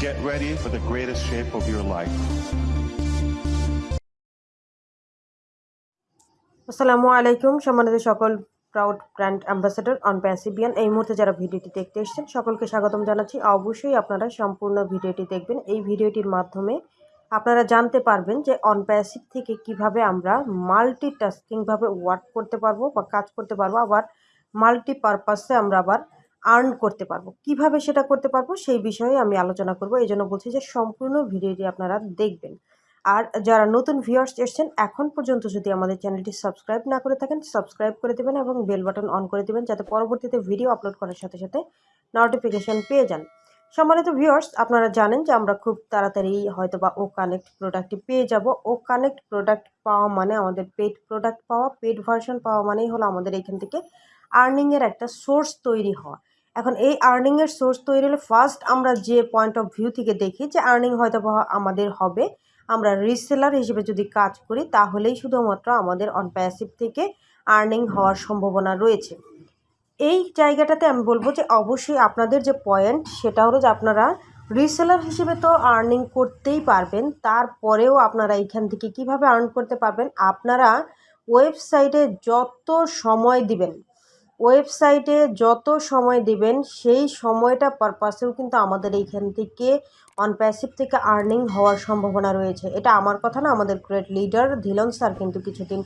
Get ready for the greatest shape of your life. আসসালামু আলাইকুম, সম্মানিত সকল প্রাউড ব্র্যান্ড অ্যাম্বাসেডর অন প্যাসিবিয়ান এই মুহূর্তে যারা ভিডিওটি দেখতে এসেছেন, সকলকে স্বাগতম জানাচ্ছি। অবশ্যই আপনারা সম্পূর্ণ ভিডিওটি দেখবেন। এই ভিডিওটির মাধ্যমে আপনারা জানতে পারবেন যে অন প্যাসিভ থেকে কীভাবে আমরা মাল্টি টাস্কিংভাবে ওয়ার্ক করতে পারব বা কাজ করতে পারব। আবার মাল্টি পারপাসে আমরা আবার আর্ন করতে পারব। কীভাবে সেটা করতে পারব সেই বিষয়ে আমি আলোচনা করব। এই জন্য বলছি যে সম্পূর্ণ ভিডিওটি আপনারা দেখবেন। আর যারা নতুন ভিউয়ার্স এসছেন, এখন পর্যন্ত যদি আমাদের চ্যানেলটি সাবস্ক্রাইব না করে থাকেন সাবস্ক্রাইব করে দেবেন এবং বেল বাটন অন করে দেবেন যাতে পরবর্তীতে ভিডিও আপলোড করার সাথে সাথে নোটিফিকেশন পেয়ে যান। সম্মানিত ভিউয়ার্স আপনারা জানেন যে আমরা খুব তাড়াতাড়ি হয়তো বা ও কানেক্ট প্রোডাক্টটি পেয়ে যাব। ও কানেক্ট প্রোডাক্ট পাওয়া মানে আমাদের পেড প্রোডাক্ট পাওয়া। পেড ভার্সন পাওয়া মানেই হলো আমাদের এখান থেকে আর্নিংয়ের একটা সোর্স তৈরি হওয়া। এখন এই আর্নিংয়ের সোর্স তৈরি হলে ফার্স্ট আমরা যে পয়েন্ট অফ ভিউ থেকে দেখি যে আর্নিং হয়তো আমাদের হবে, আমরা রিসেলার হিসেবে যদি কাজ করি, তাহলেই শুধুমাত্র আমাদের অন প্যাসিভ থেকে আর্নিং হওয়ার সম্ভাবনা রয়েছে। এই জায়গাটাতে আমি বলব যে অবশ্যই আপনাদের যে পয়েন্ট সেটা হলো যে আপনারা রিসেলার হিসেবে তো আর্নিং করতেই পারবেন, তারপরেও আপনারা এইখান থেকে কীভাবে আর্ন করতে পারবেন, আপনারা ওয়েবসাইটে যত সময় দিবেন ওয়েবসাইটে যত সময় দিবেন, সেই সময়টা পারপাসেও কিন্তু আমাদের এইখান থেকে অন প্যাসিভ থেকে আর্নিং হওয়ার সম্ভাবনা রয়েছে। এটা আমার কথা না, আমাদের গ্রেট লিডার ধিলন স্যার কিন্তু কিছুদিন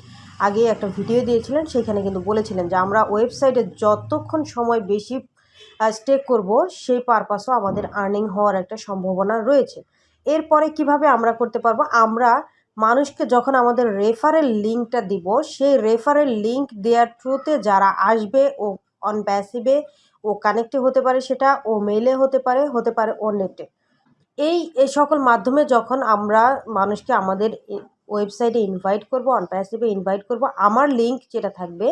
আগে একটা ভিডিও দিয়েছিলেন, সেখানে কিন্তু বলেছিলেন যে আমরা ওয়েবসাইটে যতক্ষণ সময় বেশি স্টে করব, সেই পারপাসও আমাদের আর্নিং হওয়ার একটা সম্ভাবনা রয়েছে। এরপরে কীভাবে আমরা করতে পারব? আমরা মানুষকে যখন আমাদের রেফারেল লিঙ্কটা দিব, সেই রেফারেল লিঙ্ক দেওয়ার থ্রুতে যারা আসবে ও অন প্যাসিভে ও কানেক্টে হতে পারে সেটা, ও মেলে হতে পারে হতে পারে ও নেটে এই এই সকল মাধ্যমে যখন আমরা মানুষকে আমাদের ওয়েবসাইটে ইনভাইট করব অন প্যাসিভে ইনভাইট করব, আমার লিঙ্ক যেটা থাকবে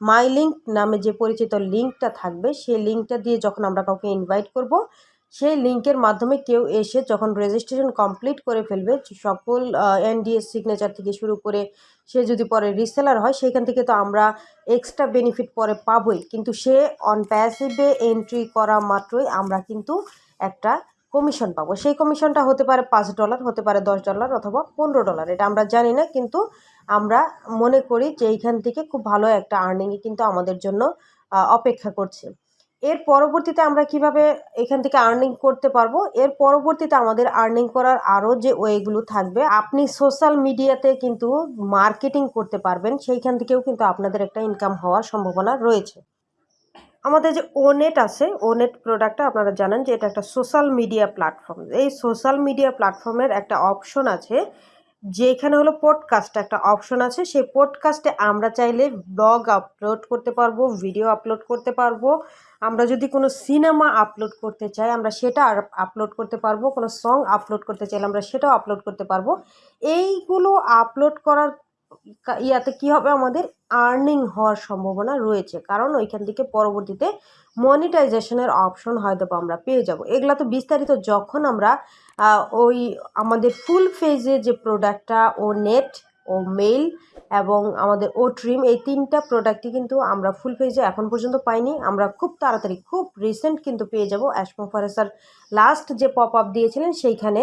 মাই লিঙ্ক নামে যে পরিচিত লিঙ্কটা থাকবে, সেই লিঙ্কটা দিয়ে যখন আমরা কাউকে ইনভাইট করব সেই লিঙ্কের মাধ্যমে কেউ এসে যখন রেজিস্ট্রেশন কমপ্লিট করে ফেলবে, সকল এনডিএস সিগনেচার থেকে শুরু করে সে যদি পরে রিসেলার হয় সেখান থেকে তো আমরা এক্সট্রা বেনিফিট পরে পাবই। কিন্তু সে অন প্যাসিভে এন্ট্রি করা মাত্রই আমরা কিন্তু একটা কমিশন পাবো। সেই কমিশনটা হতে পারে পাঁচ ডলার হতে পারে দশ ডলার অথবা পনেরো ডলার এটা আমরা জানি না। কিন্তু আমরা মনে করি যে এইখান থেকে খুব ভালো একটা আর্নিংই কিন্তু আমাদের জন্য অপেক্ষা করছে। এর পরবর্তীতে আমরা কীভাবে এখান থেকে আর্নিং করতে পারব? এর পরবর্তীতে আমাদের আর্নিং করার আরও যে ওয়েগুলো থাকবে, আপনি সোশ্যাল মিডিয়াতে কিন্তু মার্কেটিং করতে পারবেন। সেইখান থেকেও কিন্তু আপনাদের একটা ইনকাম হওয়ার সম্ভাবনা রয়েছে। আমাদের যে ওনেট আছে ওনেট প্রোডাক্টটা আপনারা জানেন যে এটা একটা সোশ্যাল মিডিয়া প্ল্যাটফর্ম এই সোশ্যাল মিডিয়া প্ল্যাটফর্মের একটা অপশন আছে যেখানে হলো পডকাস্ট একটা অপশন আছে, সেই পডকাস্টে আমরা চাইলে ব্লগ আপলোড করতে পারব ভিডিও আপলোড করতে পারব। আমরা যদি কোনো সিনেমা আপলোড করতে চাই, আমরা সেটা আপলোড করতে পারব। কোনো সং আপলোড করতে চাইলে আমরা সেটাও আপলোড করতে পারব। এইগুলো আপলোড করার ইয়াতে কি হবে? আমাদের আর্নিং হওয়ার সম্ভাবনা রয়েছে। কারণ ওইখান থেকে পরবর্তীতে মনিটাইজেশনের অপশন হয়তো আমরা পেয়ে যাব। এগুলা তো বিস্তারিত যখন আমরা ওই আমাদের ফুল ফেজে যে প্রোডাক্টটা ও নেট ও মেইল এবং আমাদের ও ট্রিম এই তিনটা প্রোডাক্টই কিন্তু আমরা ফুল পেজে এখন পর্যন্ত পাইনি। আমরা খুব তাড়াতাড়ি, খুব রিসেন্ট কিন্তু পেয়ে যাব। অ্যাসমোফারেসার লাস্ট যে পপ আপ দিয়েছিলেন, সেইখানে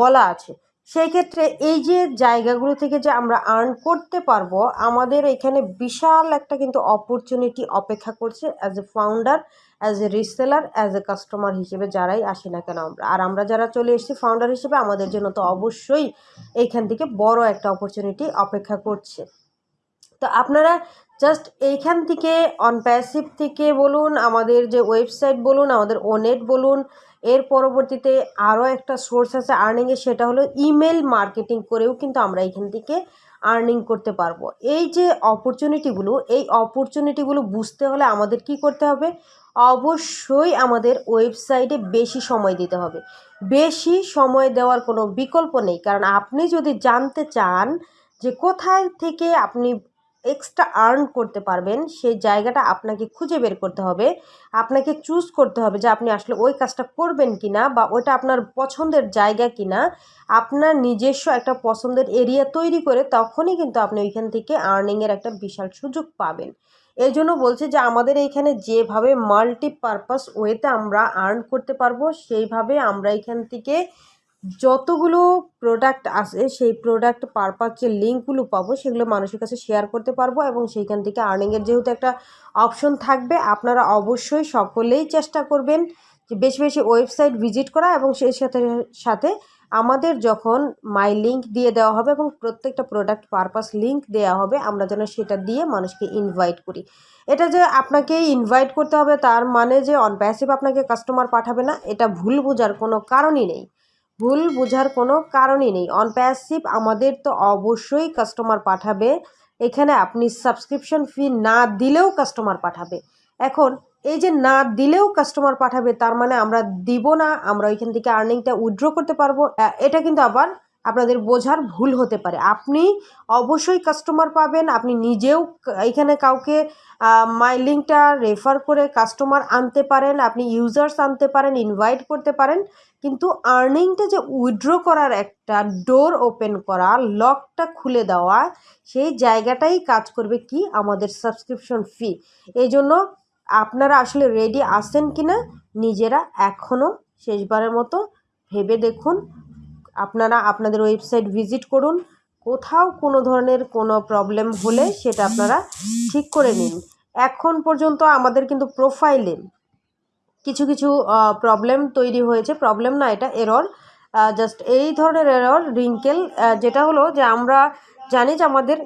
বলা আছে। সেই ক্ষেত্রে এই যে জায়গাগুলো থেকে যে আমরা আর্ন করতে পারব, আমাদের এখানে বিশাল একটা কিন্তু অপরচুনিটি অপেক্ষা করছে as a founder as a reseller as a customer হিসেবে যারাই আসি না কেন আমরা। আর আমরা যারা চলে এসেছি ফাউন্ডার হিসেবে, আমাদের জন্য তো অবশ্যই এইখান থেকে বড় একটা অপরচুনিটি অপেক্ষা করছে। তো আপনারা জাস্ট এইখান থেকে অন প্যাসিভ থেকে বলুন, আমাদের যে ওয়েবসাইট বলুন, আমাদের ওনেট বলুন এর পরবর্তীতে আরও একটা সোর্স আছে আর্নিংয়ের সেটা হলো ইমেল মার্কেটিং করেও কিন্তু আমরা এখান থেকে আর্নিং করতে পারব। এই যে অপরচুনিটিগুলো এই অপরচুনিটিগুলো বুঝতে হলে আমাদের কি করতে হবে? অবশ্যই আমাদের ওয়েবসাইটে বেশি সময় দিতে হবে। বেশি সময় দেওয়ার কোনো বিকল্প নেই, কারণ আপনি যদি জানতে চান যে কোথায় থেকে আপনি এক্সট্রা আর্ন করতে পারবেন, সেই জায়গাটা আপনাকে খুঁজে বের করতে হবে। আপনাকে চুজ করতে হবে যে আপনি আসলে ওই কাজটা করবেন কি না বা ওইটা আপনার পছন্দের জায়গা কি না আপনার নিজস্ব একটা পছন্দের এরিয়া তৈরি করে তখনই কিন্তু আপনি ওইখান থেকে আর্নিংয়ের একটা বিশাল সুযোগ পাবেন। এই জন্য বলছি যে আমাদের এইখানে যেভাবে মাল্টিপারপাস ওয়েতে আমরা আর্ন করতে পারব, সেইভাবে আমরা এখান থেকে যতগুলো প্রোডাক্ট আছে, সেই প্রোডাক্ট পারপাস যে লিঙ্কগুলো পাবো, সেগুলো মানুষের কাছে শেয়ার করতে পারব এবং সেইখান থেকে আর্নিংয়ের যেহেতু একটা অপশন থাকবে, আপনারা অবশ্যই সকলেই চেষ্টা করবেন যে বেশি বেশি ওয়েবসাইট ভিজিট করা এবং সেই সাথে সাথে আমাদের যখন মাই লিঙ্ক দিয়ে দেওয়া হবে এবং প্রত্যেকটা প্রোডাক্ট পারপাস লিঙ্ক দেওয়া হবে, আমরা যেন সেটা দিয়ে মানুষকে ইনভাইট করি। এটা যে আপনাকে ইনভাইট করতে হবে তার মানে যে অন প্যাসিভ আপনাকে কাস্টমার পাঠাবে না, এটা ভুল বোঝার কোনো কারণই নেই। ভুল বোঝার কোনো কারণই নেই। অন প্যাসিভ আমাদের তো অবশ্যই কাস্টমার পাঠাবে। এখানে আপনি সাবস্ক্রিপশন ফি না দিলেও কাস্টমার পাঠাবে। এখন এই যে না দিলেও কাস্টমার পাঠাবে, তার মানে আমরা দিব না, আমরা ওইখান থেকে আর্নিংটা উইথড্র করতে পারব। এটা কিন্তু আবার আপনাদের বোঝার ভুল হতে পারে। আপনি অবশ্যই কাস্টমার পাবেন, আপনি নিজেও এখানে কাউকে মাই লিঙ্কটা রেফার করে কাস্টমার আনতে পারেন, আপনি ইউজার্স আনতে পারেন ইনভাইট করতে পারেন, কিন্তু আর্নিংটা যে উইথড্র করার একটা ডোর ওপেন করা লকটা খুলে দেওয়া, সেই জায়গাটাই কাজ করবে কি? আমাদের সাবস্ক্রিপশন ফি এই জন্য আপনারা আসলে রেডি আছেন কি না নিজেরা এখনও শেষবারের মতো ভেবে দেখুন। আপনারা আপনাদের ওয়েবসাইট ভিজিট করুন। কোথাও কোনো ধরনের কোনো প্রবলেম হলে সেটা আপনারা ঠিক করে নিন। এখন পর্যন্ত আমাদের কিন্তু প্রোফাইলে কিছু কিছু প্রবলেম তৈরি হয়েছে। প্রবলেম না, এটা এরর। জাস্ট এই ধরনের এরর, রিঙ্কেল যেটা হলো যে আমরা জানি যে আমাদের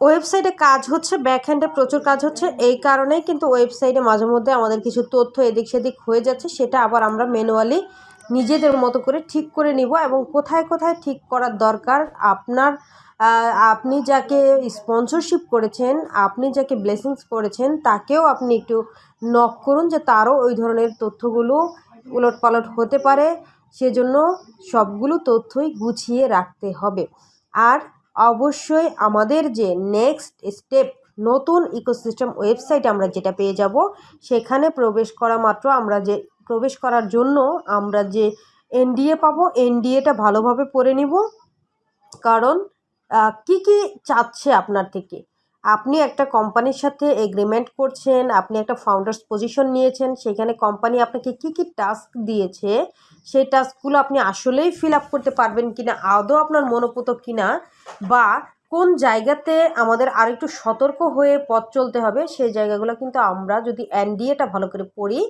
ওয়েবসাইটে কাজ হচ্ছে ব্যাকহ্যান্ডে প্রচুর কাজ হচ্ছে। এই কারণেই কিন্তু ওয়েবসাইটে মাঝে মধ্যে আমাদের কিছু তথ্য এদিক সেদিক হয়ে যাচ্ছে, সেটা আবার আমরা ম্যানুয়ালি নিজেদের মতো করে ঠিক করে নিব এবং কোথায় কোথায় ঠিক করার দরকার আপনার আপনি যাকে স্পন্সরশিপ করেছেন, আপনি যাকে ব্লেসিংস করেছেন, তাকেও আপনি একটু নক করুন যে তারও ওই ধরনের তথ্যগুলো উলট পালট হতে পারে। সেজন্য সবগুলো তথ্যই গুছিয়ে রাখতে হবে। আর অবশ্যই আমাদের যে নেক্সট স্টেপ নতুন ইকোসিস্টেম ওয়েবসাইট আমরা যেটা পেয়ে যাব, সেখানে প্রবেশ করা মাত্র আমরা যে প্রবেশ করার জন্য আমরা যে এনডিএ পাবো, এনডিএটা ভালোভাবে পড়ে নিব। কারণ কি কি চাচ্ছে আপনার থেকে? আপনি একটা কোম্পানির সাথে এগ্রিমেন্ট করছেন, আপনি একটা ফাউন্ডার্স পজিশন নিয়েছেন, সেখানে কোম্পানি আপনাকে কি কি টাস্ক দিয়েছে, সেই টাস্কগুলো আপনি আসলেই ফিল আপ করতে পারবেন কিনা, আদৌ আপনার মনোপুত কিনা, বা কোন জায়গাতে আমাদের আরেকটু সতর্ক হয়ে পথ চলতে হবে, সেই জায়গাগুলো কিন্তু আমরা যদি এনডিএটা ভালো করে পড়ি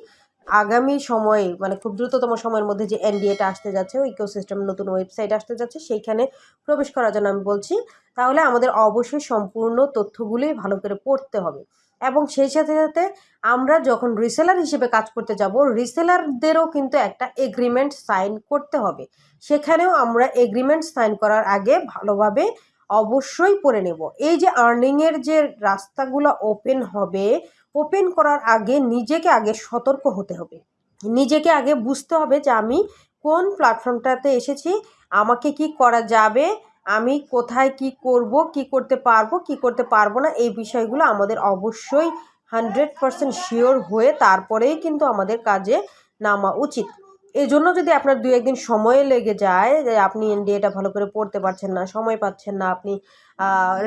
আগামী সময়ে মানে খুব দ্রুততম সময়ের মধ্যে যে এনডিএটা আসতে যাচ্ছে ইকোসিস্টেম নতুন ওয়েবসাইট আসতে যাচ্ছে, সেইখানে প্রবেশ করার জন্য আমি বলছি, তাহলে আমাদের অবশ্যই সম্পূর্ণ তথ্যগুলি ভালো করে পড়তে হবে। এবং সেই সাথে সাথে আমরা যখন রিসেলার হিসেবে কাজ করতে যাব রিসেলারদেরও কিন্তু একটা এগ্রিমেন্ট সাইন করতে হবে। সেখানেও আমরা এগ্রিমেন্ট সাইন করার আগে ভালোভাবে অবশ্যই পড়ে নেব। এই যে আর্নিংয়ের যে রাস্তাগুলো ওপেন হবে ওপেন করার আগে নিজেকে আগে সতর্ক হতে হবে। নিজেকে আগে বুঝতে হবে যে আমি কোন প্ল্যাটফর্মটাতে এসেছি, আমাকে কি করা যাবে, আমি কোথায় কি করব, কি করতে পারব, কি করতে পারব না, এই বিষয়গুলো আমাদের অবশ্যই হান্ড্রেড পারসেন্ট শিওর হয়ে তারপরেই কিন্তু আমাদের কাজে নামা উচিত। এই জন্য যদি আপনার দু একদিন সময় লেগে যায় যে আপনি এনডিএটা ভালো করে পড়তে পারছেন না, সময় পাচ্ছেন না, আপনি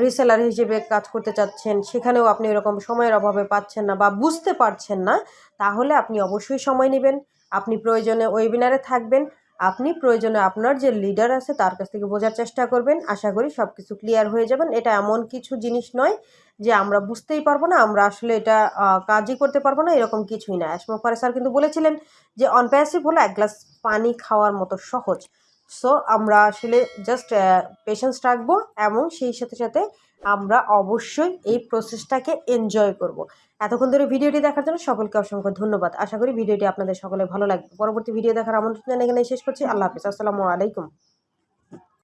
রিসেলার হিসেবে কাজ করতে চাচ্ছেন, সেখানেও আপনি এরকম সময়ের অভাবে পাচ্ছেন না বা বুঝতে পারছেন না, তাহলে আপনি অবশ্যই সময় নেবেন। আপনি প্রয়োজনে ওয়েবিনারে থাকবেন। আপনি প্রয়োজনে আপনার যে লিডার আছে তার কাছ থেকে বোঝার চেষ্টা করবেন। আশা করি সব কিছু ক্লিয়ার হয়ে যাবেন এটা এমন কিছু জিনিস নয় যে আমরা বুঝতেই পারব না, আমরা আসলে এটা কাজই করতে পারব না, এরকম কিছুই না। অ্যাসমা ফারে স্যার কিন্তু বলেছিলেন যে অনপ্যাসিভ হলো এক গ্লাস পানি খাওয়ার মতো সহজ। সো আমরা আসলে জাস্ট পেশেন্স রাখব এবং সেই সাথে সাথে আমরা অবশ্যই এই প্রসেসটাকে এনজয় করব। এতক্ষণ ধরে ভিডিওটি দেখার জন্য সকলকে অসংখ্য ধন্যবাদ। আশা করি ভিডিওটি আপনাদের সকলে ভালো লাগবে। পরবর্তী ভিডিও দেখার আমন্ত্রণ জানিয়ে গেলে শেষ করছি। আল্লাহ হাফিজ। আসসালামু আলাইকুম।